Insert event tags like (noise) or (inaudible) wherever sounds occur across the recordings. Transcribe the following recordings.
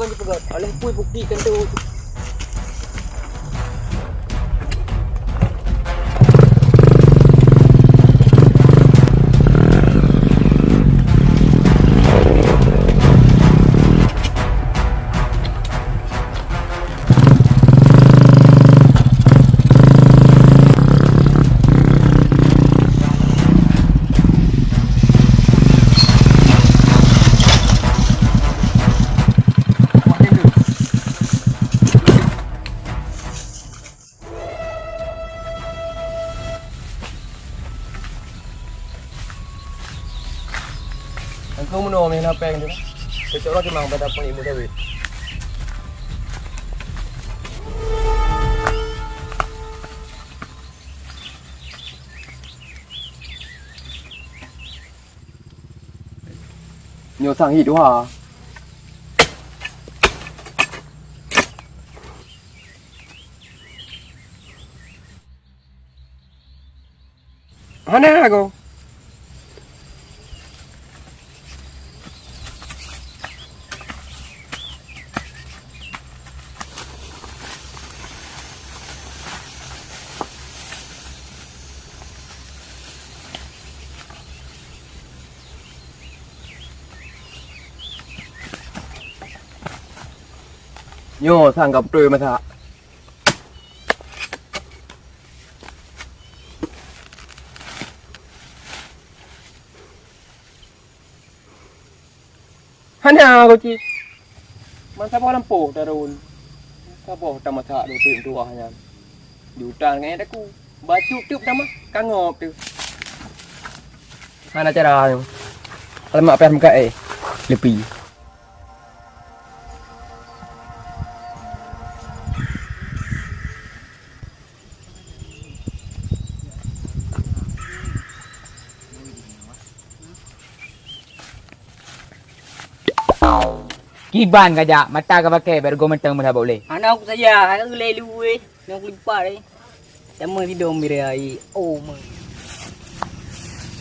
kau je pegat. Alah pun buktikan tu. apa yang dia? Kecuali memang pada pun ibu Dewi. nhiều sang hỉ đúng hả? Hắn nè, cô. โย่สั่งกับตรยมาซะฮันนาโกจีมันเฉพาะลำปูกตะรูนก็บอกธรรมชาติดูตื่นตัวฮะยันอยู่จานไงตะกูบาจุบจุบดำอะกางอบติวฮันอาจาราอะไรมาเป็มก็เอลิปี Kiban kajak, mata kau pakai baru kau mentang mana boleh. Anak aku saja, anak aku lelu weh. Nak aku lipat eh. Sama video mira ai. Oh my.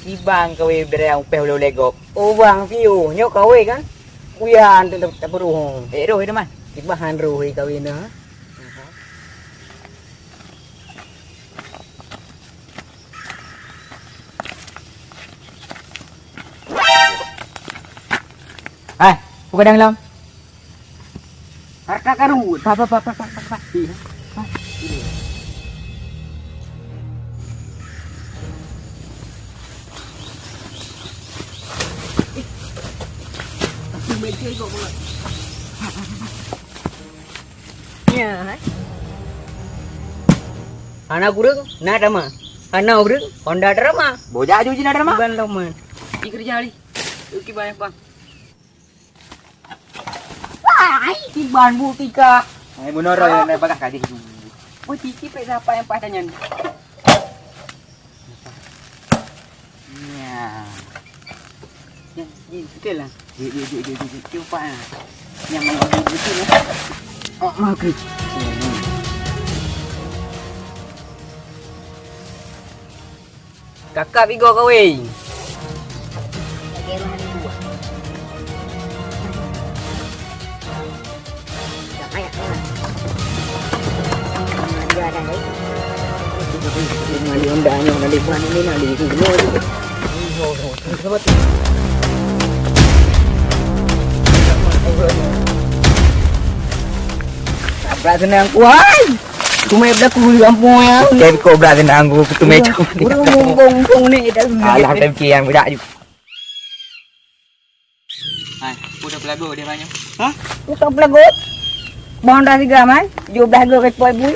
Kiban kau weh bere yang upeh boleh legop. Oh bang view, nyok kau weh kan? Kuyan tu tak perlu. Eh roh itu man. Ibahan roh kau ini ha. Eh, buka dalam dalam. Harka karut. Pa pa pa pa pa pa. Ya. hai. Anak kurang, nak nama. Anak kurang, Honda drama. Bojak ju jina drama. Lama. Pergi kerja hari. Uki banyak bang. Ai, tiban bu tika. Eh munoro yang nak bagah kaji ju. Oh, tiki pe siapa yang pas tanya. Ya. Ya, ni betul lah. Ji ji ji ji. Cuba lah. Yang mana betul lah. Oh, mau kerja. Kakak Vigo kau weh. đây Mà đi ông đá nhỏ nó đi qua nó đi nào đi thì ngồi đi Rồi rồi, nó mất Abra senang kuai. Kumai dah kuai kampung ya. Kem ko abra senang ku kumai cuma. Udah mungkung mungkung ni dah. Alah kem kian budak juga. Hai, udah belagu dia banyak. Hah? Udah belagu. Bahan dah tiga man. Jumlah gue kepoi bui.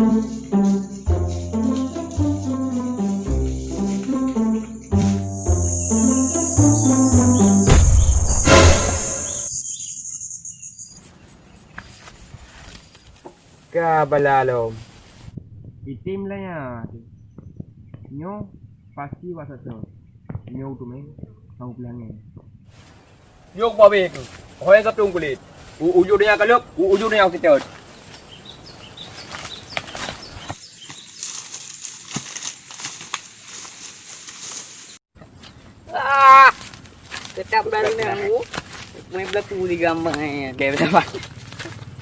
Kabalalo. Itim lah ya. Nyo pasti wasa tu. Nyo tu main. Tahu pulang ni. Yok babe tu. Hoy ang kaptung kulit. U uju dia kaluk, u uju dia kita. Ah! Tetap baru ni aku. Main berlaku di gambar ni. Betul pak.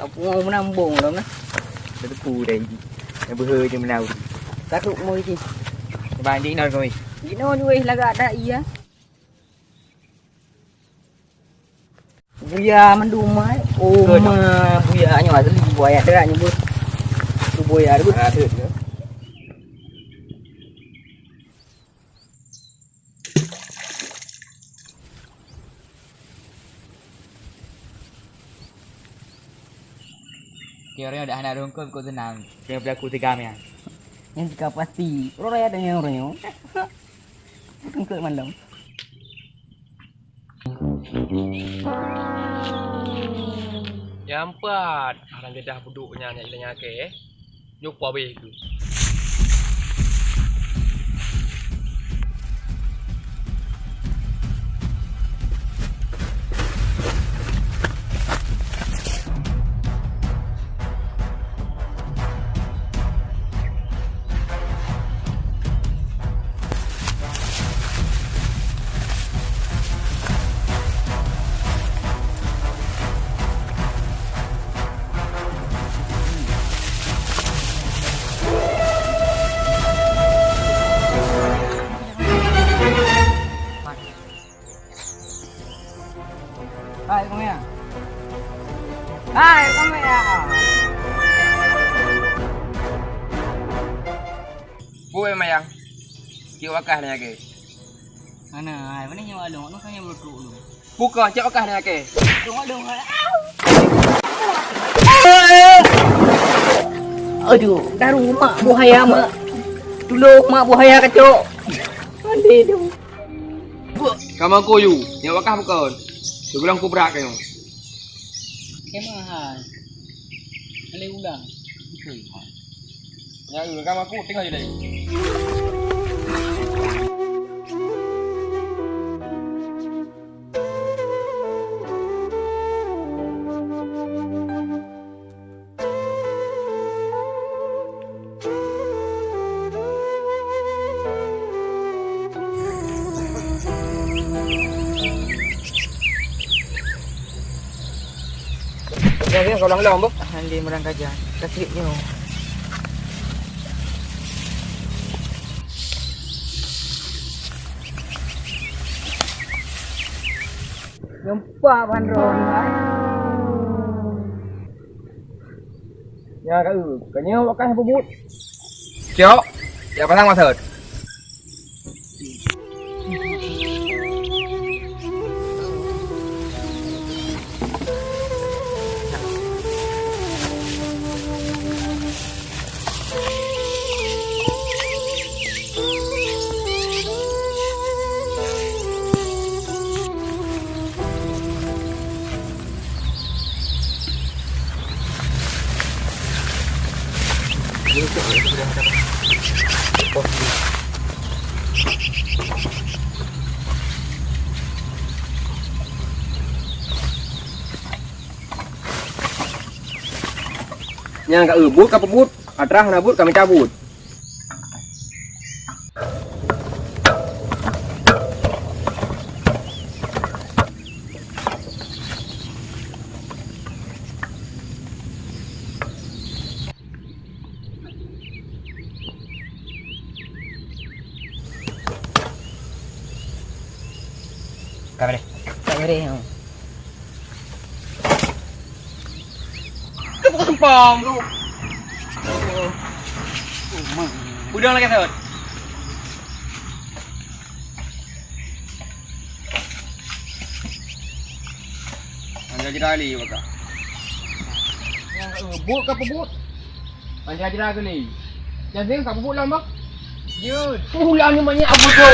Tak pun mau menambung lah nah. Betul pu dah ini. Yang berher je menau. Takut mau iki. Banding nak kau ni. Gino juga lagak ada iya. Buya mendumai. Oh, Betul. ma buya nyo asli buaya derak nyebut. Tu buaya tu. Ah, tu. Tu. Kira dah nak rongkol kau tenang. Dia berlaku tiga ya. Yang jika pasti. Orang raya ada yang orang Tengkut (laughs) malam. Yang empat, orang dia dah duduknya nak ilangnya ke. Yok babe tu. Hai, kamu ya. Hai, kamu ya. Buat mayang. Kio wakah nak ke. Mana? Hai, mana yang ada? Mana kan yang berukuk lu? Buka cak wakah nak ke. Tengok dong. Aduh, dah rumah buaya mak. Tolong mak buaya kacau. Mandi tu. Kamu aku you, yang wakah bukan. Dia bilang aku berat kau. Kemah. Kali ulang. Ya, kamu aku tengok je dah. Ya, kau lang-lang ba? Handi merang kajian. Kasih ni. Gempa bandron. Ya, kau. Kau wakah bubut. Cok. Ya pasang masa. Yang ubut kau pebut. Atrah nak but kami cabut. Kau boleh. Tak boleh. ha. Kau bukan sempang tu. Oh, mak. Udang lagi sahut. Anda jadi ahli maka. Yang ubut kau pebut. Anda jadi ahli ni. Jangan kau pebut lama. Ya, ulangnya banyak apa tu?